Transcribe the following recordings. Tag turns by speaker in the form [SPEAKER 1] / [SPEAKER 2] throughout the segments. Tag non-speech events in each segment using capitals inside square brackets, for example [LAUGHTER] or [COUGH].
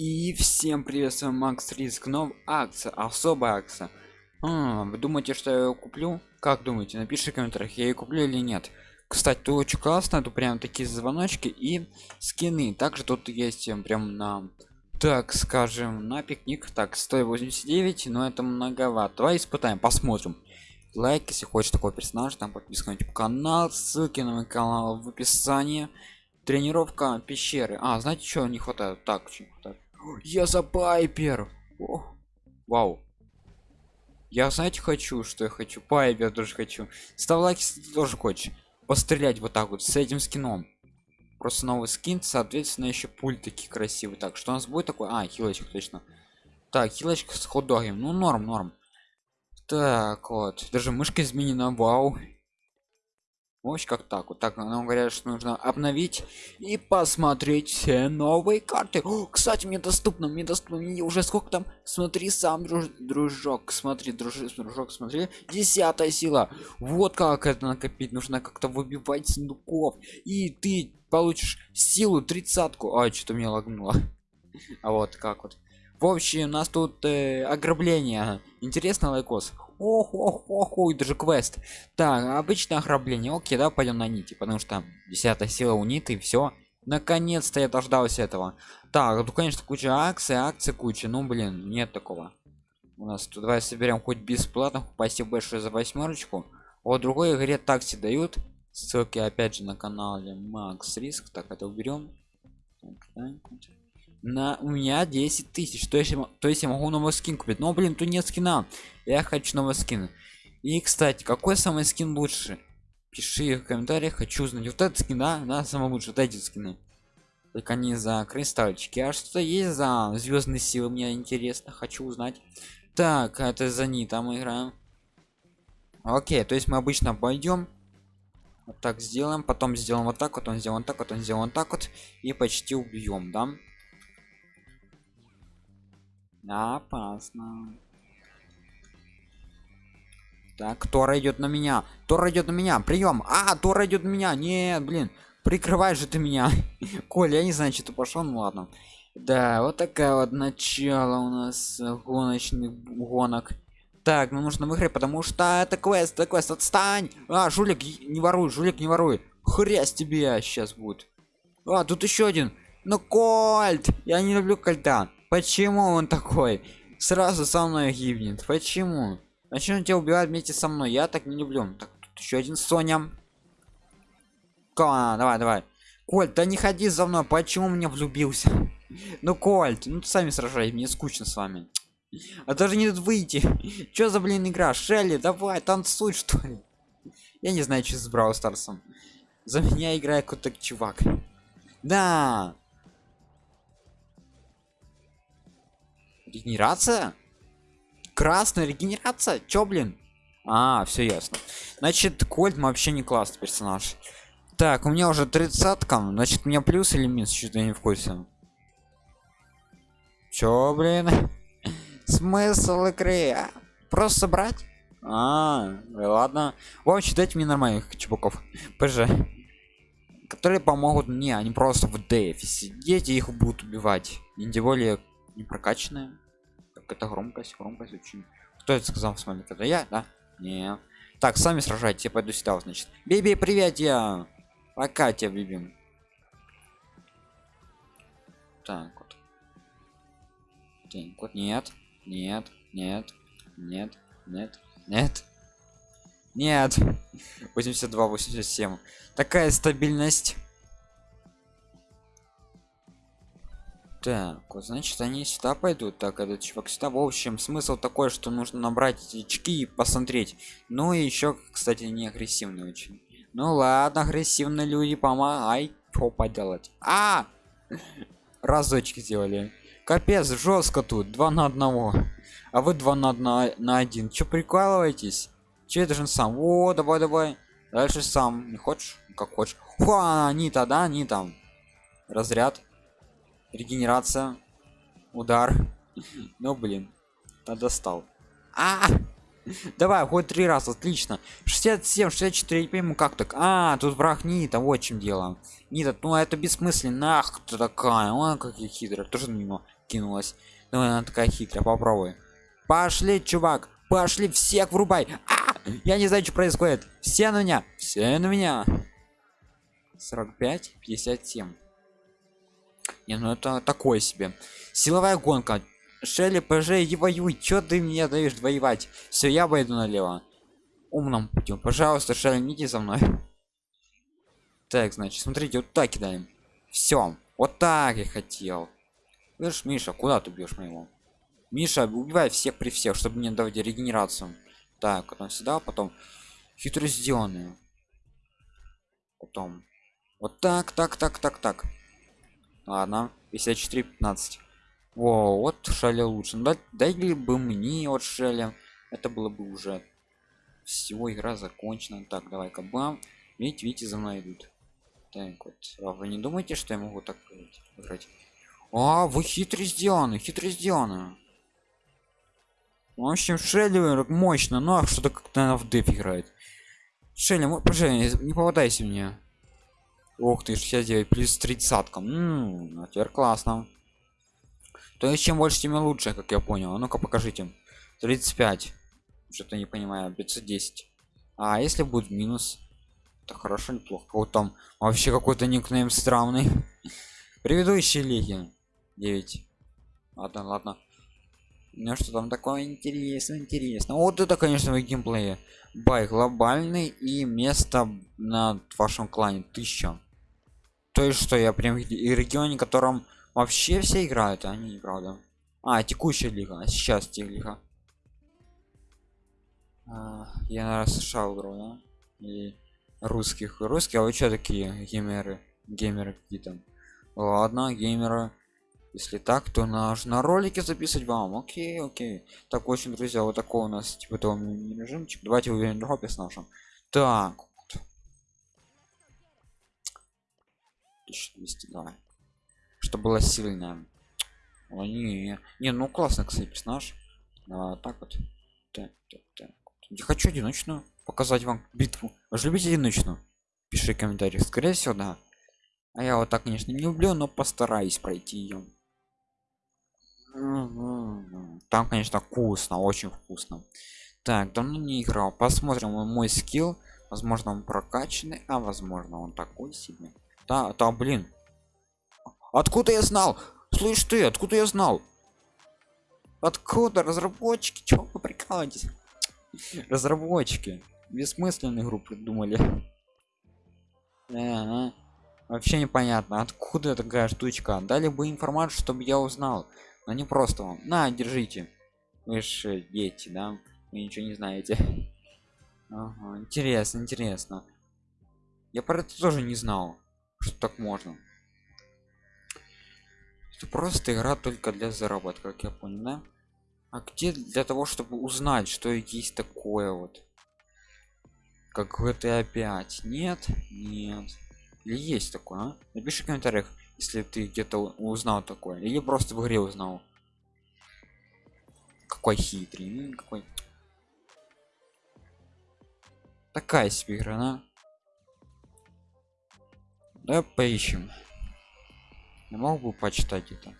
[SPEAKER 1] И всем привет, с вами Макс Риск, нов акция, особая акция. А, вы думаете, что я ее куплю? Как думаете? Напишите в комментариях, я ее куплю или нет. Кстати, тут очень классно, тут прям такие звоночки и скины. Также тут есть прям на, так скажем, на пикник. Так, 189, но это многовато. Давай испытаем, посмотрим. Лайк, если хочешь такой персонаж, там подписка на YouTube канал, ссылки на мой канал в описании. Тренировка пещеры. А, знаете, что не хватает? Так, что не хватает? Я за Пайпер. О, вау. Я, знаете, хочу, что я хочу. Пайпер тоже хочу. Ставь лайк, если ты тоже хочешь. Пострелять вот так вот с этим скином. Просто новый скин, соответственно, еще пульт такие красивые. Так, что у нас будет такой? А, хилочек точно. Так, хилочка с хот Ну, норм, норм. Так, вот. Даже мышка изменена, вау. Ось как так вот. Так нам говорят что нужно обновить и посмотреть все новые карты. О, кстати мне доступно мне доступно. Мне уже сколько там? Смотри сам друж, дружок смотри дружок дружок смотри. Десятая сила. Вот как это накопить. Нужно как-то выбивать сундуков. И ты получишь силу тридцатку. А что-то меня лагнуло. [LAUGHS] А вот как вот. В общем у нас тут э, ограбление. Интересно лайкос ох ох ох ой даже квест. Так обычное ограбление. Окей да пойдем на нити потому что десятая сила у ниты все наконец-то я дождался этого. Так тут конечно куча акций акций куча. Ну блин нет такого. У нас тут давай соберем хоть бесплатно спасибо большое за восьмерочку вот другой игре такси дают. Ссылки опять же на канале макс риск. Так это уберем на у меня 10 тысяч. То есть то есть я могу новый скин купить. Но блин тут нет скина. Я хочу новый скин. И кстати какой самый скин лучше? Пиши в комментариях хочу узнать. Вот этот скин да, да самый лучший. Вот эти скины. Только не за кристальчики. А что есть за звездные силы? Мне интересно хочу узнать. Так это за нита мы играем. Окей то есть мы обычно пойдем вот так сделаем потом сделаем вот так вот он сделан так вот он сделан так вот. И почти убьем да опасно. Так тора идет на меня. Тора идет на меня. Прием а тора идет на меня. Нет блин. Прикрывай же ты меня. [LAUGHS] Коля я не знаю что ты пошел ну ладно. Да вот такая вот начало у нас гоночных гонок. Так ну нужно выиграть потому что это квест это квест. Отстань! А жулик не воруй жулик не воруй. Хрясь тебе сейчас будет. А тут еще один. Ну кольт! Я не люблю кольта Почему он такой? Сразу со мной гибнет. Почему? Зачем тебя убивать вместе со мной? Я так не люблю. Так, тут еще один Соня. Ка, давай, давай. Кольт, да не ходи за мной. Почему мне влюбился? Ну, Кольт, ну сами сражай, мне скучно с вами. А даже не тут выйти. Что за блин игра? Шелли, давай, танцуй что ли. Я не знаю, что с Брау Старсом. За меня играет какой-то чувак. Да, Регенерация? Красная регенерация? Чё, блин? А, все ясно. Значит, Кольт вообще не классный персонаж. Так, у меня уже тридцатка. Значит, у меня плюс или минус? Что-то не в курсе. Чё, блин? [LAUGHS] Смысл игры? А? Просто собрать? А, ладно. В общем, дайте мне нормальных чебуков. ПЖ. Которые помогут мне, а не просто в дефе сидеть и их будут убивать. И тем более не прокачанная. Так это громкость громкость очень. Кто это сказал с вами это я да? Не так сами сражайтесь я пойду сюда значит. Биби привет я. Пока тебя бибим так вот. Так вот нет нет нет нет нет нет. Нет. 82 87 такая стабильность так значит они сюда пойдут. Так этот чувак сюда. В общем смысл такой что нужно набрать очки и посмотреть. Ну и еще кстати не агрессивный очень. Ну ладно агрессивные люди помогай. Что поделать. А! Разочки сделали. Капец жестко тут. Два на одного. А вы два на одна на один. Что прикалываетесь? Че это же сам? О давай давай. Дальше сам. Не хочешь? Как хочешь. Хуа, они тогда они там. Разряд регенерация удар. Ну блин да достал. А давай хоть три раза отлично. 67 64 не пойму как так. А тут враг нита вот чем дело. Нита ну это бессмысленно. Ах ты такая он как я хитрая. Тоже него кинулась? Давай она такая хитрая попробуй. Пошли чувак пошли всех врубай. А! я не знаю что происходит. Все на меня все на меня. 45 57 не ну это такое себе. Силовая гонка. Шелли пж и воюй чё ты мне даешь воевать? Все я пойду налево. Умным путем. Пожалуйста шелли иди за мной. [LAUGHS] Так значит смотрите вот так кидаем. Все вот так я хотел. Видишь, миша куда ты бьешь моего? Миша убивай всех при всех чтобы не давать регенерацию. Так потом сюда потом хитро сделанную потом. Вот так так так так так ладно 54 15 во вот шали лучше. Ну, дай бы мне вот шали. Это было бы уже всего игра закончена. Так давай-ка бам. Видите видите за мной идут. Так вот а вы не думаете что я могу так играть? А вы хитро сделаны хитро сделаны. В общем шелли мощно но что-то как-то в деф играет. Шелли пожалуйста не попадайся мне Ох ты, 69 плюс 30 -ка. М -м, теперь классно. То есть чем больше, тем лучше, как я понял. А ну-ка покажите. 35. Что-то не понимаю. 510. А если будет минус? Это хорошо, неплохо. Вот там вообще какой-то никнейм странный. [LAUGHS] Предыдущие лиги. 9. Ладно, ладно. Ну что там такое интересно, интересно. Вот это, конечно, в геймплее. Бай глобальный и место на вашем клане 1000 то есть что я прям и регионе котором вообще все играют а они правда. А текущая лига а сейчас те лига а, я на сша игру да? и русских русские а вы что такие геймеры геймеры какие-то ладно геймеры если так то наш на ролике записывать вам. Окей окей. Так очень друзья вот такой у нас типа того режимчик. Давайте уверен дропе с нашим. Так 1200 давай что было сильное О, не, не ну классно кстати персонаж. А, так вот. Так, так, так. я хочу одиночную показать вам битву. Вы же любите одиночную? Пиши комментарий скорее всего да. А я вот так конечно не люблю но постараюсь пройти ее там конечно вкусно очень вкусно. Так давно не играл. Посмотрим мой скилл. Возможно он прокачанный а возможно он такой себе да там блин. Откуда я знал? Слышь ты откуда я знал? Откуда разработчики? Чего вы прикалываетесь? Разработчики. Бессмысленную игру придумали. Вообще непонятно откуда такая штучка? Дали бы информацию чтобы я узнал. Но не просто вам. На держите. Вы же дети да? Вы ничего не знаете. Ага, интересно интересно. Я про это тоже не знал что так можно? Это просто игра только для заработка как я понял да? а где для того чтобы узнать что есть такое вот? Как GTA 5 нет? Нет. Или есть такое а? напиши в комментариях если ты где-то узнал такое или просто в игре узнал. Какой хитрый какой. Такая себе игра да? Да поищем. Я мог бы почитать это?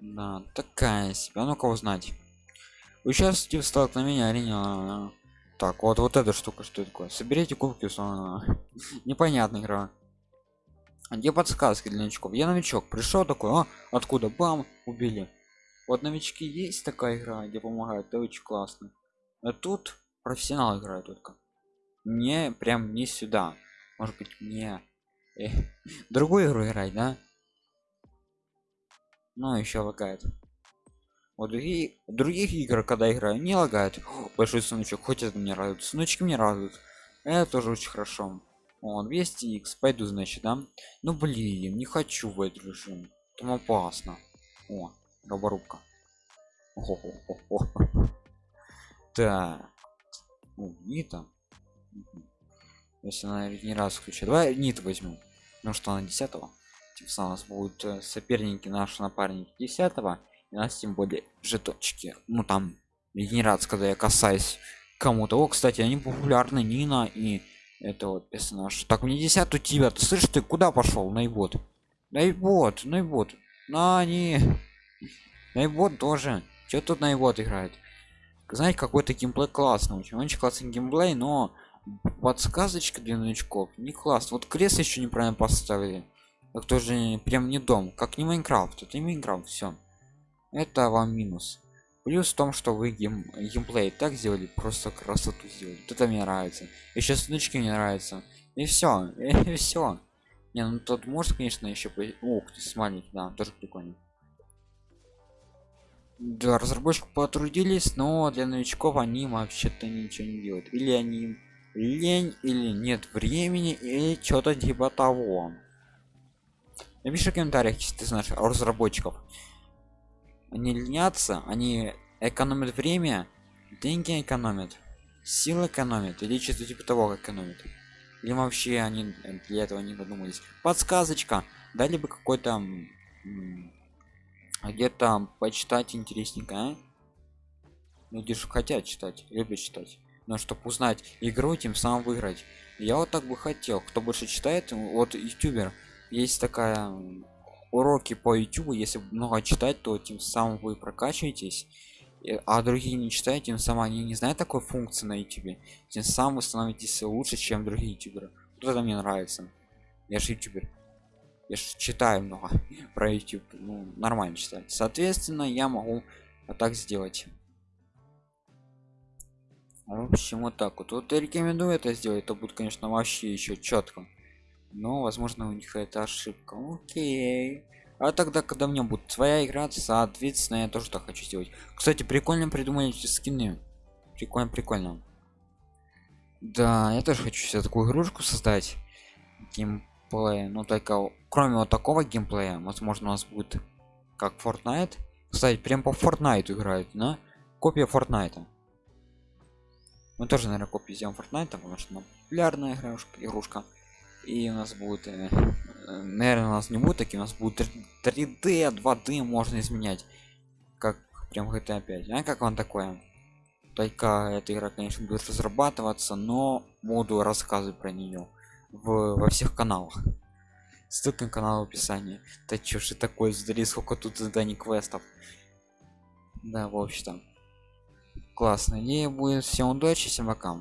[SPEAKER 1] Да такая себе. А ну-ка узнать. Участвуйте в столкновении арене так вот вот эта штука что такое? Соберите кубки [LAUGHS] непонятная игра. А где подсказки для новичков? Я новичок. Пришел такой а, откуда? Бам убили. Вот новички есть такая игра где помогают это очень классно. А тут профессионал играет только не прям не сюда. Может быть мне э, [LAUGHS] другую игру играть да? Ну еще лагает. Вот другие других игр когда играю не лагает. Большой сундучок хоть это мне радует. Сундучки мне радуют. Это тоже очень хорошо. О 200 x пойду значит да? Ну блин не хочу в этот режим. Там опасно. О роборубка [LAUGHS] так. Не там если она не раз включит давай нит возьму ну что на 10 -го. тем самым у нас будут э, соперники наши напарники 10 -го. у нас тем более жетончики ну там генерация когда я касаюсь кому-то. О кстати они популярны нина и это вот персонаж. Так мне 10 у тебя. Ты слышишь ты куда пошел? Наибот наибот наибот на не наибот тоже. Что тут наибот играет? Знаете какой-то геймплей классный очень. Очень классный геймплей но подсказочка для новичков. Не класс. Вот кресло еще неправильно поставили. Так тоже прям не дом. Как не Minecraft это не Minecraft все это вам минус. Плюс в том что вы гейм, геймплей так сделали просто красоту сделали. Вот это мне нравится. Еще сундучки мне нравятся. И все [LAUGHS] и все не ну тот может конечно еще по... ух ты маленький да тоже прикольно. Да разработчики потрудились но для новичков они вообще-то ничего не делают. Или они лень или нет времени или что-то типа того. Напиши в комментариях если ты знаешь разработчиков. Они ленятся они экономят время деньги экономят силы экономят или что-то типа того экономят. Или вообще они для этого не додумались. Подсказочка. Дали бы какой-то где-то почитать интересненько а? люди же хотят читать любят читать но чтобы узнать игру тем самым выиграть. Я вот так бы хотел кто больше читает вот ютубер. Есть такая уроки по youtube если много читать то тем самым вы прокачиваетесь а другие не читают тем самым они не знают такой функции на youtube тем самым вы становитесь лучше чем другие ютуберы. Вот это мне нравится. Я же ютубер. Я же читаю много [LAUGHS] про youtube ну нормально читать соответственно я могу так сделать в общем вот так вот. Вот я рекомендую это сделать это будет конечно вообще еще четко но возможно у них это ошибка. Окей. А тогда когда мне будет своя игра соответственно я тоже так хочу сделать. Кстати прикольно придумали эти скины. Прикольно прикольно. Да я тоже хочу себе такую игрушку создать. Геймплей. Ну только кроме вот такого геймплея возможно у нас будет как Fortnite. Кстати прям по Fortnite играют на копия Fortnite мы тоже наверное копию сделаем Fortnite потому что популярная игрушка игрушка. И у нас будет э, наверное у нас не будет такие у нас будет 3d 2d можно изменять. Как прям GTA 5 а как вам такое? Только эта игра конечно будет разрабатываться но буду рассказывать про нее в, во всех каналах. Ссылка на канал в описании. Да чё же такое задали сколько тут заданий квестов. Да в общем-то классно идея будет всем удачи всем пока